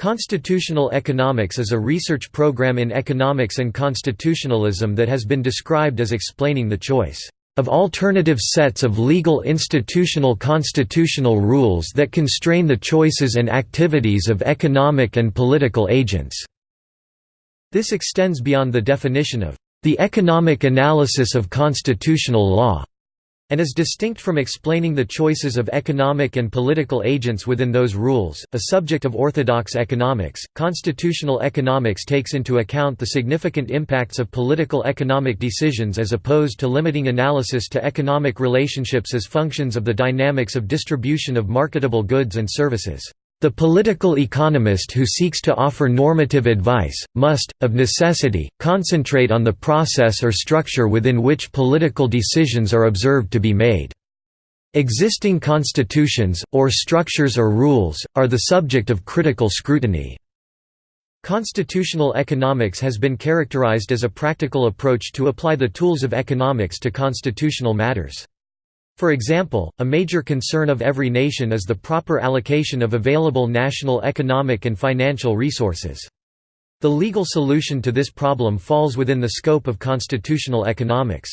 Constitutional economics is a research program in economics and constitutionalism that has been described as explaining the choice of alternative sets of legal institutional constitutional rules that constrain the choices and activities of economic and political agents." This extends beyond the definition of the economic analysis of constitutional law and is distinct from explaining the choices of economic and political agents within those rules. A subject of orthodox economics, constitutional economics takes into account the significant impacts of political economic decisions as opposed to limiting analysis to economic relationships as functions of the dynamics of distribution of marketable goods and services. The political economist who seeks to offer normative advice, must, of necessity, concentrate on the process or structure within which political decisions are observed to be made. Existing constitutions, or structures or rules, are the subject of critical scrutiny. Constitutional economics has been characterized as a practical approach to apply the tools of economics to constitutional matters. For example, a major concern of every nation is the proper allocation of available national economic and financial resources. The legal solution to this problem falls within the scope of constitutional economics.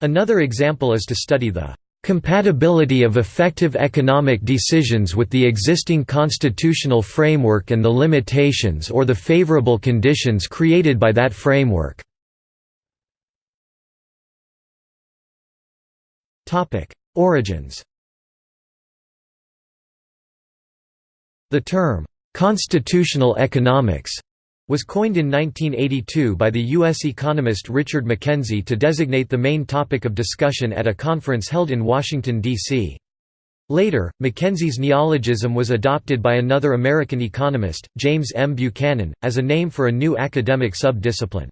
Another example is to study the compatibility of effective economic decisions with the existing constitutional framework and the limitations or the favorable conditions created by that framework. Origins The term, "'constitutional economics' was coined in 1982 by the U.S. economist Richard McKenzie to designate the main topic of discussion at a conference held in Washington, D.C. Later, McKenzie's neologism was adopted by another American economist, James M. Buchanan, as a name for a new academic sub-discipline.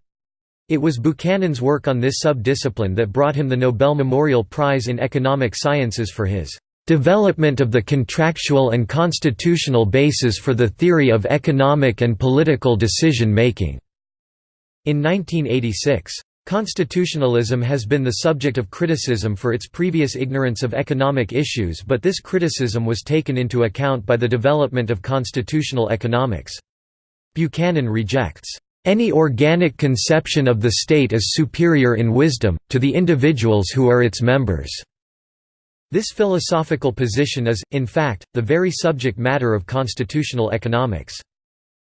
It was Buchanan's work on this sub-discipline that brought him the Nobel Memorial Prize in Economic Sciences for his "...development of the contractual and constitutional basis for the theory of economic and political decision-making." In 1986. Constitutionalism has been the subject of criticism for its previous ignorance of economic issues but this criticism was taken into account by the development of constitutional economics. Buchanan rejects any organic conception of the state is superior in wisdom, to the individuals who are its members." This philosophical position is, in fact, the very subject matter of constitutional economics.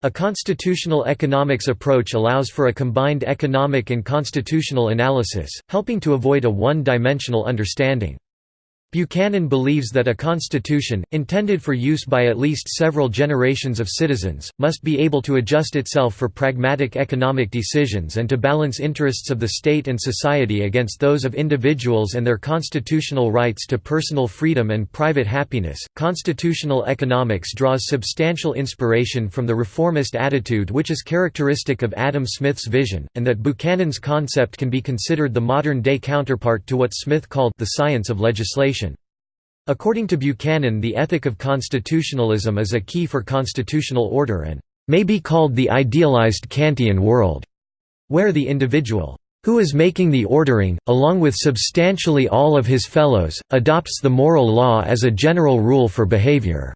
A constitutional economics approach allows for a combined economic and constitutional analysis, helping to avoid a one-dimensional understanding. Buchanan believes that a constitution, intended for use by at least several generations of citizens, must be able to adjust itself for pragmatic economic decisions and to balance interests of the state and society against those of individuals and their constitutional rights to personal freedom and private happiness. Constitutional economics draws substantial inspiration from the reformist attitude which is characteristic of Adam Smith's vision, and that Buchanan's concept can be considered the modern day counterpart to what Smith called the science of legislation. According to Buchanan the ethic of constitutionalism is a key for constitutional order and may be called the idealized Kantian world, where the individual who is making the ordering, along with substantially all of his fellows, adopts the moral law as a general rule for behavior."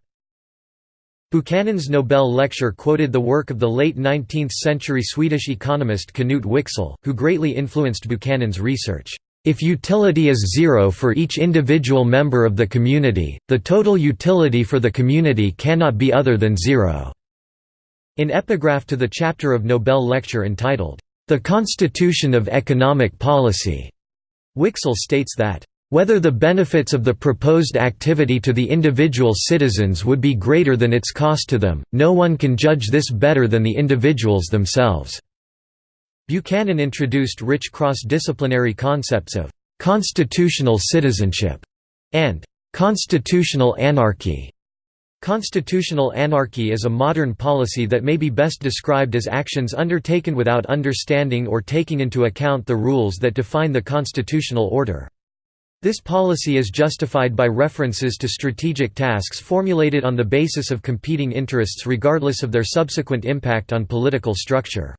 Buchanan's Nobel lecture quoted the work of the late 19th-century Swedish economist Knut Wicksell, who greatly influenced Buchanan's research. If utility is zero for each individual member of the community, the total utility for the community cannot be other than zero." In epigraph to the chapter of Nobel lecture entitled, The Constitution of Economic Policy, Wicksell states that, whether the benefits of the proposed activity to the individual citizens would be greater than its cost to them, no one can judge this better than the individuals themselves. Buchanan introduced rich cross-disciplinary concepts of «constitutional citizenship» and «constitutional anarchy». Constitutional anarchy is a modern policy that may be best described as actions undertaken without understanding or taking into account the rules that define the constitutional order. This policy is justified by references to strategic tasks formulated on the basis of competing interests regardless of their subsequent impact on political structure.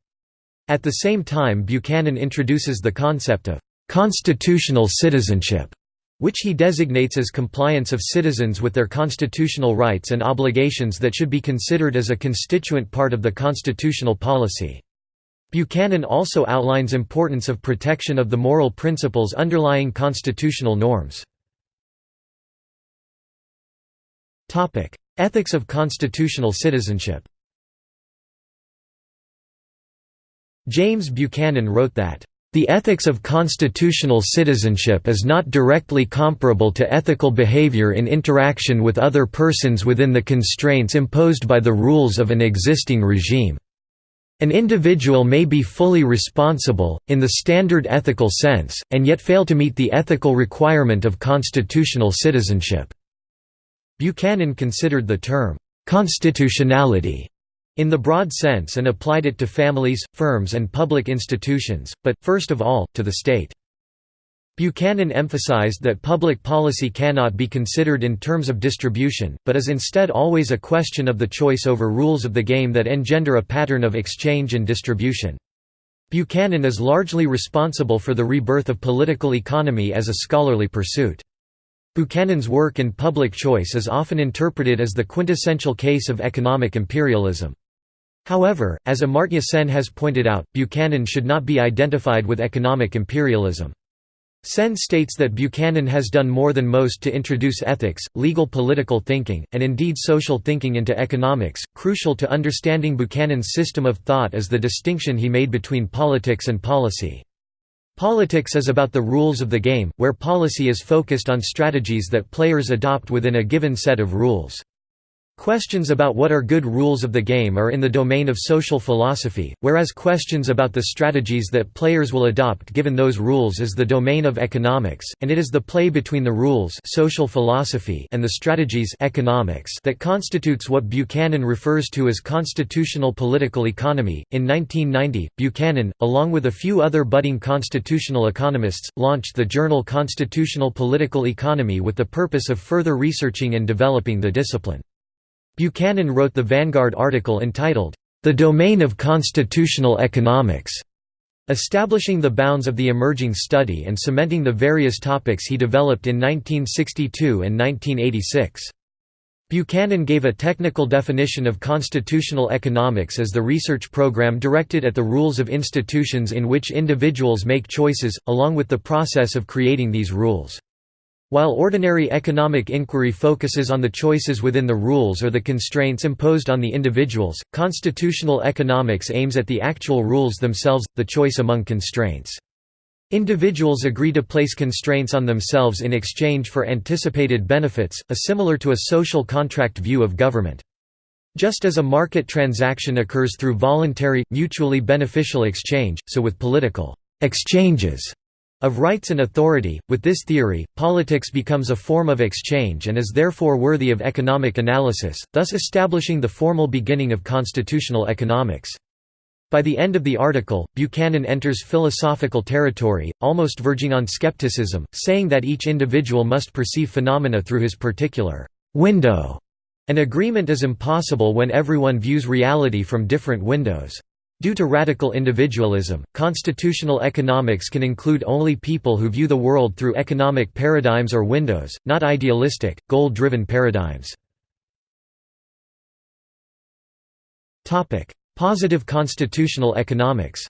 At the same time Buchanan introduces the concept of «constitutional citizenship», which he designates as compliance of citizens with their constitutional rights and obligations that should be considered as a constituent part of the constitutional policy. Buchanan also outlines importance of protection of the moral principles underlying constitutional norms. Ethics of constitutional citizenship James Buchanan wrote that the ethics of constitutional citizenship is not directly comparable to ethical behavior in interaction with other persons within the constraints imposed by the rules of an existing regime. An individual may be fully responsible, in the standard ethical sense, and yet fail to meet the ethical requirement of constitutional citizenship. Buchanan considered the term, "...constitutionality", in the broad sense and applied it to families, firms and public institutions, but, first of all, to the state. Buchanan emphasized that public policy cannot be considered in terms of distribution, but is instead always a question of the choice over rules of the game that engender a pattern of exchange and distribution. Buchanan is largely responsible for the rebirth of political economy as a scholarly pursuit. Buchanan's work in public choice is often interpreted as the quintessential case of economic imperialism. However, as Amartya Sen has pointed out, Buchanan should not be identified with economic imperialism. Sen states that Buchanan has done more than most to introduce ethics, legal political thinking, and indeed social thinking into economics. Crucial to understanding Buchanan's system of thought is the distinction he made between politics and policy. Politics is about the rules of the game, where policy is focused on strategies that players adopt within a given set of rules. Questions about what are good rules of the game are in the domain of social philosophy, whereas questions about the strategies that players will adopt given those rules is the domain of economics, and it is the play between the rules social philosophy and the strategies economics that constitutes what Buchanan refers to as constitutional political economy. In 1990, Buchanan, along with a few other budding constitutional economists, launched the journal Constitutional Political Economy with the purpose of further researching and developing the discipline. Buchanan wrote the Vanguard article entitled, The Domain of Constitutional Economics, establishing the bounds of the emerging study and cementing the various topics he developed in 1962 and 1986. Buchanan gave a technical definition of constitutional economics as the research program directed at the rules of institutions in which individuals make choices, along with the process of creating these rules. While ordinary economic inquiry focuses on the choices within the rules or the constraints imposed on the individuals, constitutional economics aims at the actual rules themselves, the choice among constraints. Individuals agree to place constraints on themselves in exchange for anticipated benefits, a similar to a social contract view of government. Just as a market transaction occurs through voluntary, mutually beneficial exchange, so with political exchanges of rights and authority. With this theory, politics becomes a form of exchange and is therefore worthy of economic analysis, thus establishing the formal beginning of constitutional economics. By the end of the article, Buchanan enters philosophical territory, almost verging on skepticism, saying that each individual must perceive phenomena through his particular window. An agreement is impossible when everyone views reality from different windows. Due to radical individualism, constitutional economics can include only people who view the world through economic paradigms or windows, not idealistic, goal-driven paradigms. Positive constitutional economics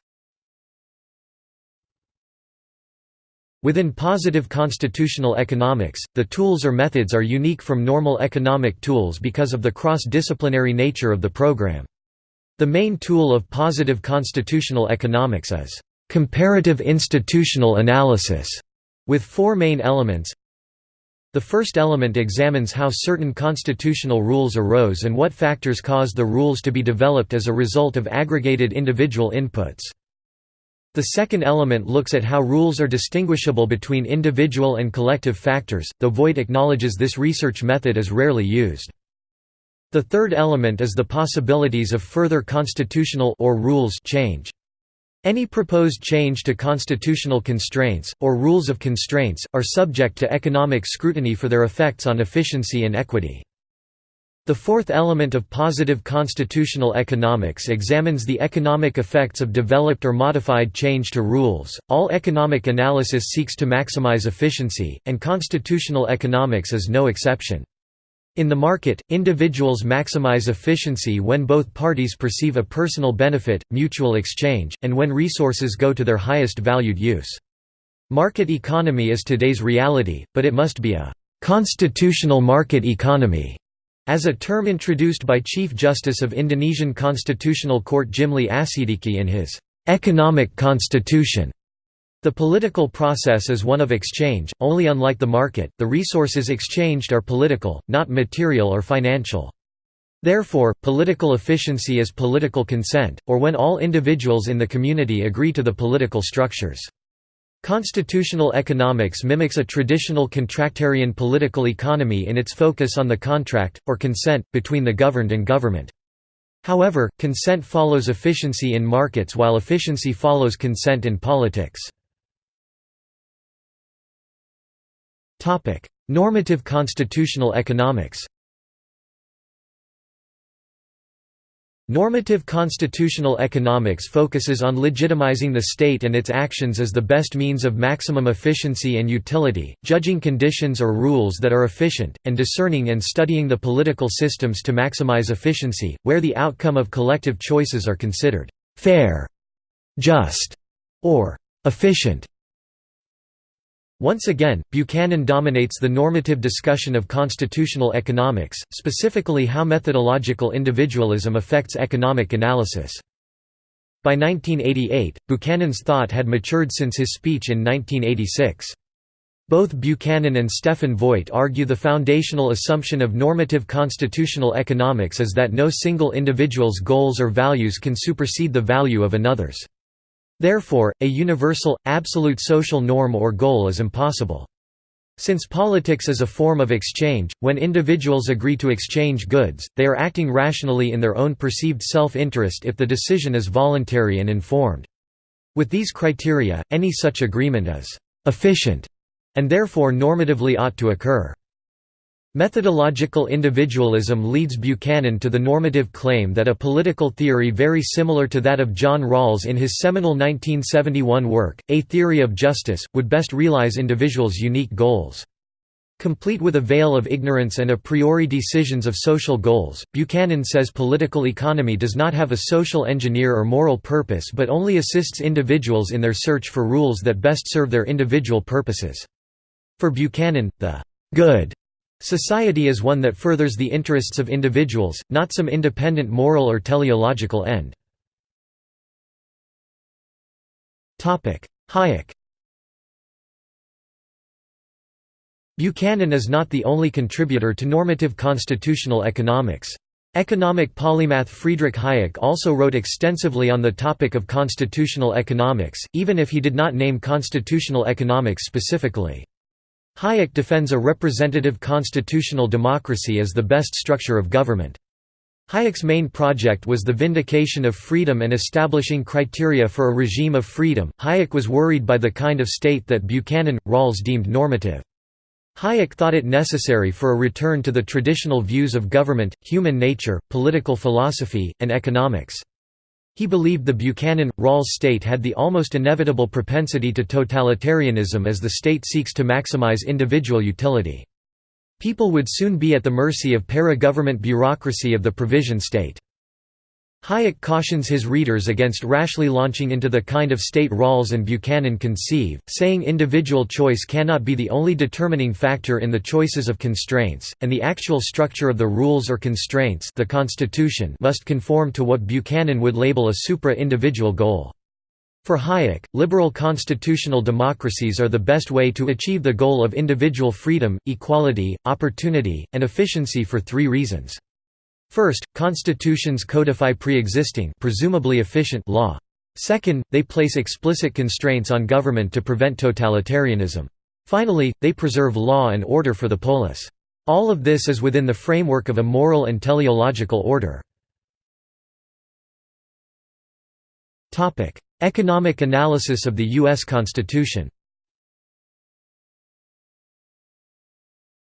Within positive constitutional economics, the tools or methods are unique from normal economic tools because of the cross-disciplinary nature of the program. The main tool of positive constitutional economics is comparative institutional analysis, with four main elements. The first element examines how certain constitutional rules arose and what factors caused the rules to be developed as a result of aggregated individual inputs. The second element looks at how rules are distinguishable between individual and collective factors, though Voigt acknowledges this research method is rarely used. The third element is the possibilities of further constitutional or rules change. Any proposed change to constitutional constraints, or rules of constraints, are subject to economic scrutiny for their effects on efficiency and equity. The fourth element of positive constitutional economics examines the economic effects of developed or modified change to rules. All economic analysis seeks to maximize efficiency, and constitutional economics is no exception. In the market, individuals maximize efficiency when both parties perceive a personal benefit, mutual exchange, and when resources go to their highest valued use. Market economy is today's reality, but it must be a constitutional market economy as a term introduced by Chief Justice of Indonesian Constitutional Court Jimly Asshiddiqie in his "'Economic Constitution' The political process is one of exchange, only unlike the market, the resources exchanged are political, not material or financial. Therefore, political efficiency is political consent, or when all individuals in the community agree to the political structures. Constitutional economics mimics a traditional contractarian political economy in its focus on the contract, or consent, between the governed and government. However, consent follows efficiency in markets while efficiency follows consent in politics. Normative constitutional economics Normative constitutional economics focuses on legitimizing the state and its actions as the best means of maximum efficiency and utility, judging conditions or rules that are efficient, and discerning and studying the political systems to maximize efficiency, where the outcome of collective choices are considered fair, just, or efficient. Once again, Buchanan dominates the normative discussion of constitutional economics, specifically how methodological individualism affects economic analysis. By 1988, Buchanan's thought had matured since his speech in 1986. Both Buchanan and Stefan Voigt argue the foundational assumption of normative constitutional economics is that no single individual's goals or values can supersede the value of another's. Therefore, a universal, absolute social norm or goal is impossible. Since politics is a form of exchange, when individuals agree to exchange goods, they are acting rationally in their own perceived self-interest if the decision is voluntary and informed. With these criteria, any such agreement is «efficient» and therefore normatively ought to occur. Methodological individualism leads Buchanan to the normative claim that a political theory very similar to that of John Rawls in his seminal 1971 work, A Theory of Justice, would best realize individuals' unique goals. Complete with a veil of ignorance and a priori decisions of social goals, Buchanan says political economy does not have a social engineer or moral purpose but only assists individuals in their search for rules that best serve their individual purposes. For Buchanan, the good Society is one that furthers the interests of individuals, not some independent moral or teleological end. Hayek Buchanan is not the only contributor to normative constitutional economics. Economic polymath Friedrich Hayek also wrote extensively on the topic of constitutional economics, even if he did not name constitutional economics specifically. Hayek defends a representative constitutional democracy as the best structure of government. Hayek's main project was the vindication of freedom and establishing criteria for a regime of freedom. Hayek was worried by the kind of state that Buchanan, Rawls deemed normative. Hayek thought it necessary for a return to the traditional views of government, human nature, political philosophy, and economics. He believed the Buchanan-Rawls state had the almost inevitable propensity to totalitarianism as the state seeks to maximize individual utility. People would soon be at the mercy of para-government bureaucracy of the provision state. Hayek cautions his readers against rashly launching into the kind of state Rawls and Buchanan conceive, saying individual choice cannot be the only determining factor in the choices of constraints, and the actual structure of the rules or constraints the Constitution must conform to what Buchanan would label a supra-individual goal. For Hayek, liberal constitutional democracies are the best way to achieve the goal of individual freedom, equality, opportunity, and efficiency for three reasons. First, constitutions codify pre-existing presumably efficient law. Second, they place explicit constraints on government to prevent totalitarianism. Finally, they preserve law and order for the polis. All of this is within the framework of a moral and teleological order. Economic analysis of the U.S. Constitution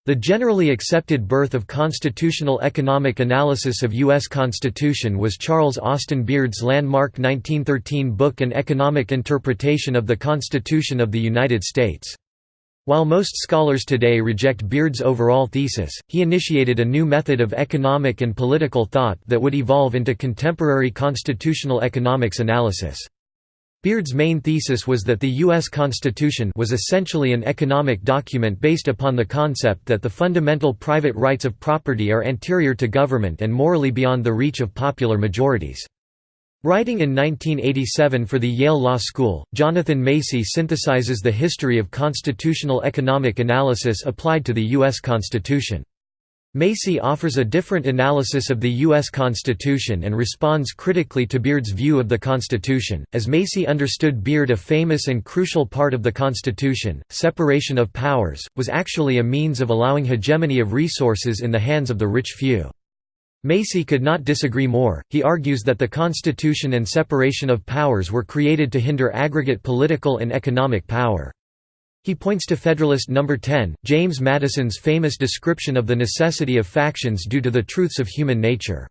The generally accepted birth of constitutional economic analysis of U.S. Constitution was Charles Austin Beard's landmark 1913 book An Economic Interpretation of the Constitution of the United States. While most scholars today reject Beard's overall thesis, he initiated a new method of economic and political thought that would evolve into contemporary constitutional economics analysis. Beard's main thesis was that the U.S. Constitution was essentially an economic document based upon the concept that the fundamental private rights of property are anterior to government and morally beyond the reach of popular majorities. Writing in 1987 for the Yale Law School, Jonathan Macey synthesizes the history of constitutional economic analysis applied to the U.S. Constitution. Macey offers a different analysis of the U.S. Constitution and responds critically to Beard's view of the Constitution. As Macey understood Beard, a famous and crucial part of the Constitution, separation of powers, was actually a means of allowing hegemony of resources in the hands of the rich few. Macey could not disagree more, he argues that the Constitution and separation of powers were created to hinder aggregate political and economic power. He points to Federalist No. 10, James Madison's famous description of the necessity of factions due to the truths of human nature.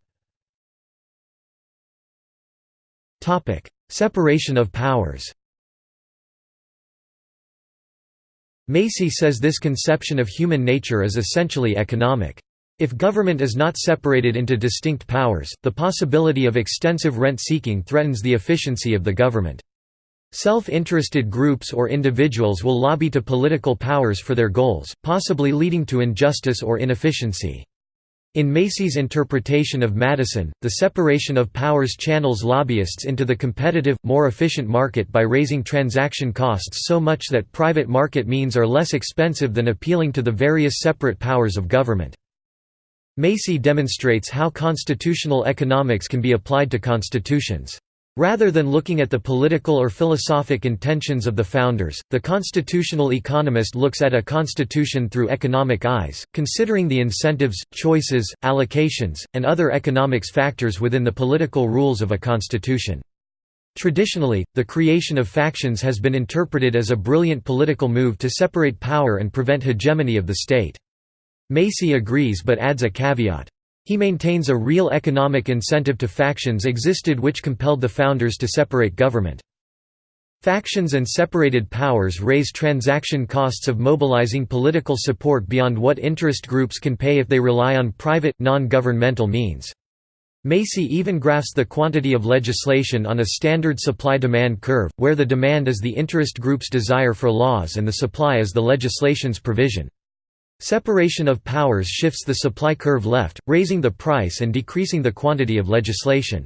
Separation of powers Macey says this conception of human nature is essentially economic. If government is not separated into distinct powers, the possibility of extensive rent-seeking threatens the efficiency of the government. Self-interested groups or individuals will lobby to political powers for their goals, possibly leading to injustice or inefficiency. In Macey's interpretation of Madison, the separation of powers channels lobbyists into the competitive, more efficient market by raising transaction costs so much that private market means are less expensive than appealing to the various separate powers of government. Macey demonstrates how constitutional economics can be applied to constitutions. Rather than looking at the political or philosophic intentions of the founders, the constitutional economist looks at a constitution through economic eyes, considering the incentives, choices, allocations, and other economics factors within the political rules of a constitution. Traditionally, the creation of factions has been interpreted as a brilliant political move to separate power and prevent hegemony of the state. Macey agrees but adds a caveat. He maintains a real economic incentive to factions existed which compelled the founders to separate government. Factions and separated powers raise transaction costs of mobilizing political support beyond what interest groups can pay if they rely on private, non-governmental means. Macey even graphs the quantity of legislation on a standard supply-demand curve, where the demand is the interest group's desire for laws and the supply is the legislation's provision. Separation of powers shifts the supply curve left, raising the price and decreasing the quantity of legislation.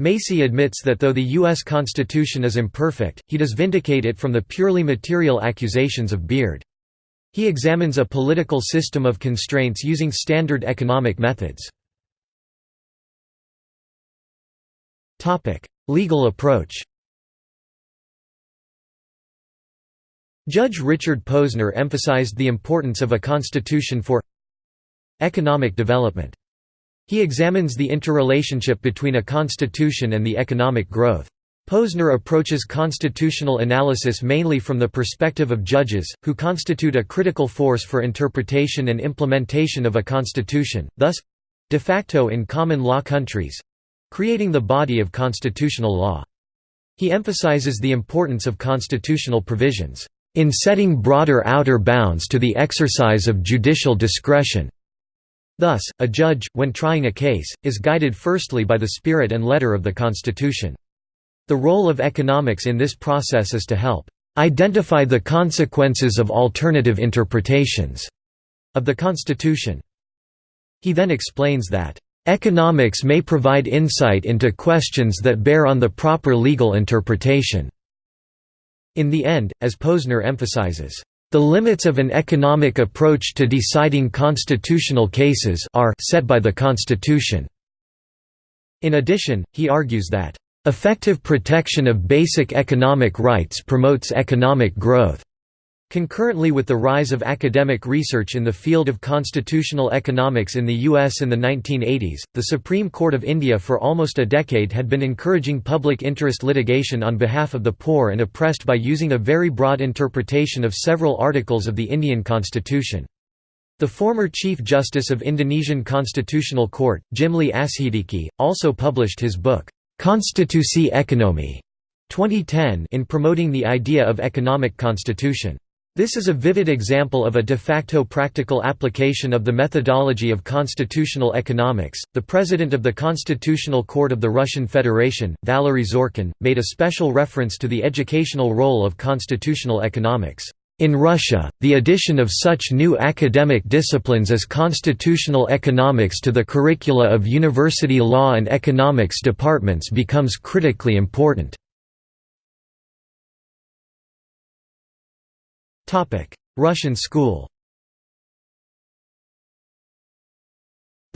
Macey admits that though the U.S. Constitution is imperfect, he does vindicate it from the purely material accusations of Beard. He examines a political system of constraints using standard economic methods. Legal approach Judge Richard Posner emphasized the importance of a constitution for economic development. He examines the interrelationship between a constitution and the economic growth. Posner approaches constitutional analysis mainly from the perspective of judges, who constitute a critical force for interpretation and implementation of a constitution, thus—de facto in common law countries—creating the body of constitutional law. He emphasizes the importance of constitutional provisions in setting broader outer bounds to the exercise of judicial discretion. Thus, a judge, when trying a case, is guided firstly by the spirit and letter of the Constitution. The role of economics in this process is to help identify the consequences of alternative interpretations of the Constitution. He then explains that, "...economics may provide insight into questions that bear on the proper legal interpretation." In the end, as Posner emphasizes, the limits of an economic approach to deciding constitutional cases are set by the Constitution. In addition, he argues that, "...effective protection of basic economic rights promotes economic growth." Concurrently with the rise of academic research in the field of constitutional economics in the US in the 1980s, the Supreme Court of India for almost a decade had been encouraging public interest litigation on behalf of the poor and oppressed by using a very broad interpretation of several articles of the Indian constitution. The former Chief Justice of Indonesian Constitutional Court, Jimly Asshiddiqie, also published his book, Konstitusi Ekonomi 2010 in promoting the idea of economic constitution. This is a vivid example of a de facto practical application of the methodology of constitutional economics. The president of the Constitutional Court of the Russian Federation, Valery Zorkin, made a special reference to the educational role of constitutional economics. In Russia, the addition of such new academic disciplines as constitutional economics to the curricula of university law and economics departments becomes critically important. Russian school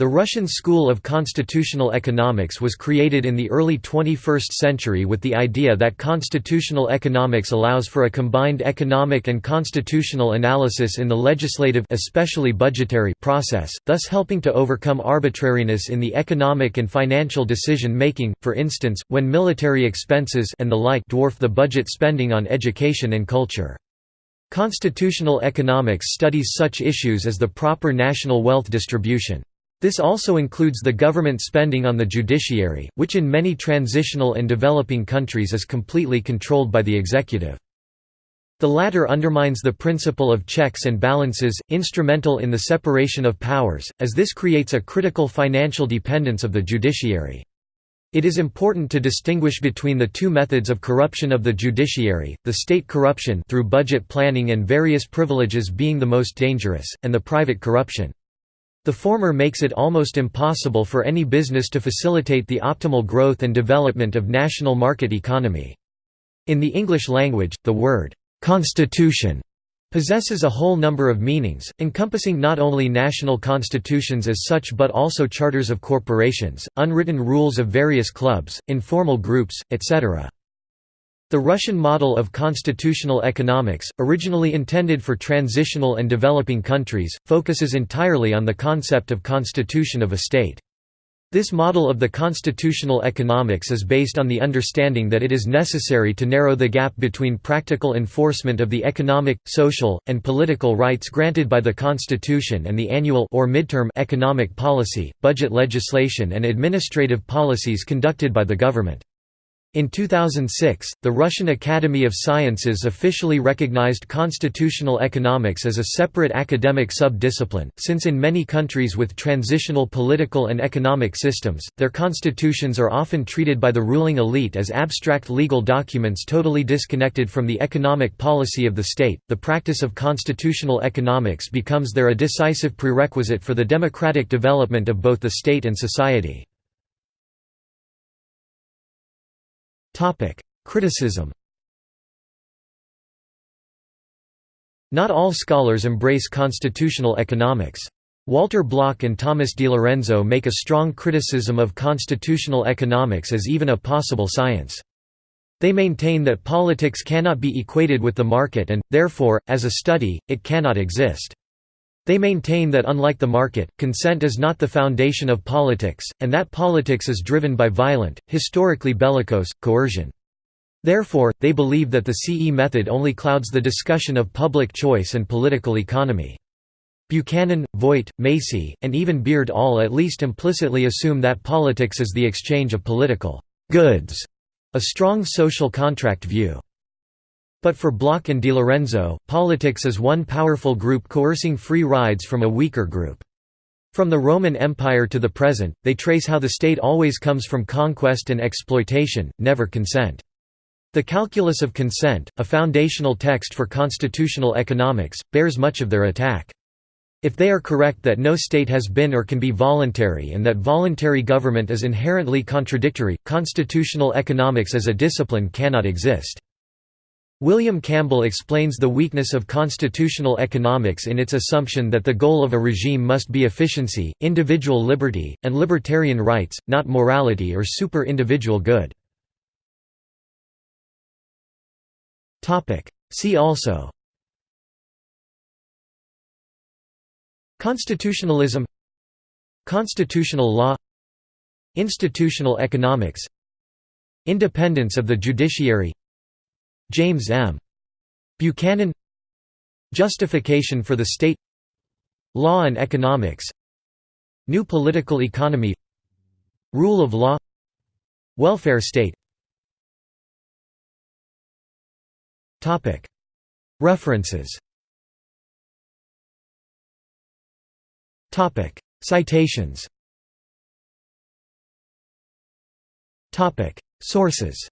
The Russian School of Constitutional Economics was created in the early 21st century with the idea that constitutional economics allows for a combined economic and constitutional analysis in the legislative especially budgetary process, thus helping to overcome arbitrariness in the economic and financial decision-making, for instance, when military expenses and the like dwarf the budget spending on education and culture. Constitutional economics studies such issues as the proper national wealth distribution. This also includes the government spending on the judiciary, which in many transitional and developing countries is completely controlled by the executive. The latter undermines the principle of checks and balances, instrumental in the separation of powers, as this creates a critical financial dependence of the judiciary. It is important to distinguish between the two methods of corruption of the judiciary, the state corruption through budget planning and various privileges being the most dangerous, and the private corruption. The former makes it almost impossible for any business to facilitate the optimal growth and development of national market economy. In the English language, the word, "'constitution' possesses a whole number of meanings, encompassing not only national constitutions as such but also charters of corporations, unwritten rules of various clubs, informal groups, etc. The Russian model of constitutional economics, originally intended for transitional and developing countries, focuses entirely on the concept of constitution of a state. This model of the constitutional economics is based on the understanding that it is necessary to narrow the gap between practical enforcement of the economic, social, and political rights granted by the constitution and the annual or midterm economic policy, budget legislation and administrative policies conducted by the government. In 2006, the Russian Academy of Sciences officially recognized constitutional economics as a separate academic sub-discipline, since in many countries with transitional political and economic systems, their constitutions are often treated by the ruling elite as abstract legal documents totally disconnected from the economic policy of the state. The practice of constitutional economics becomes there a decisive prerequisite for the democratic development of both the state and society. Criticism Not all scholars embrace constitutional economics. Walter Block and Thomas DiLorenzo make a strong criticism of constitutional economics as even a possible science. They maintain that politics cannot be equated with the market and, therefore, as a study, it cannot exist. They maintain that unlike the market, consent is not the foundation of politics, and that politics is driven by violent, historically bellicose, coercion. Therefore, they believe that the CE method only clouds the discussion of public choice and political economy. Buchanan, Voigt, Macey, and even Beard all at least implicitly assume that politics is the exchange of political goods, a strong social contract view. But for Block and DiLorenzo, politics is one powerful group coercing free rides from a weaker group. From the Roman Empire to the present, they trace how the state always comes from conquest and exploitation, never consent. The Calculus of Consent, a foundational text for constitutional economics, bears much of their attack. If they are correct that no state has been or can be voluntary and that voluntary government is inherently contradictory, constitutional economics as a discipline cannot exist. William Campbell explains the weakness of constitutional economics in its assumption that the goal of a regime must be efficiency, individual liberty, and libertarian rights, not morality or super-individual good. See also Constitutionalism Constitutional law Institutional economics Independence of the judiciary James M. Buchanan. Justification for the state. Law and economics. New political economy. Rule of law. Welfare state. References. Citations. Sources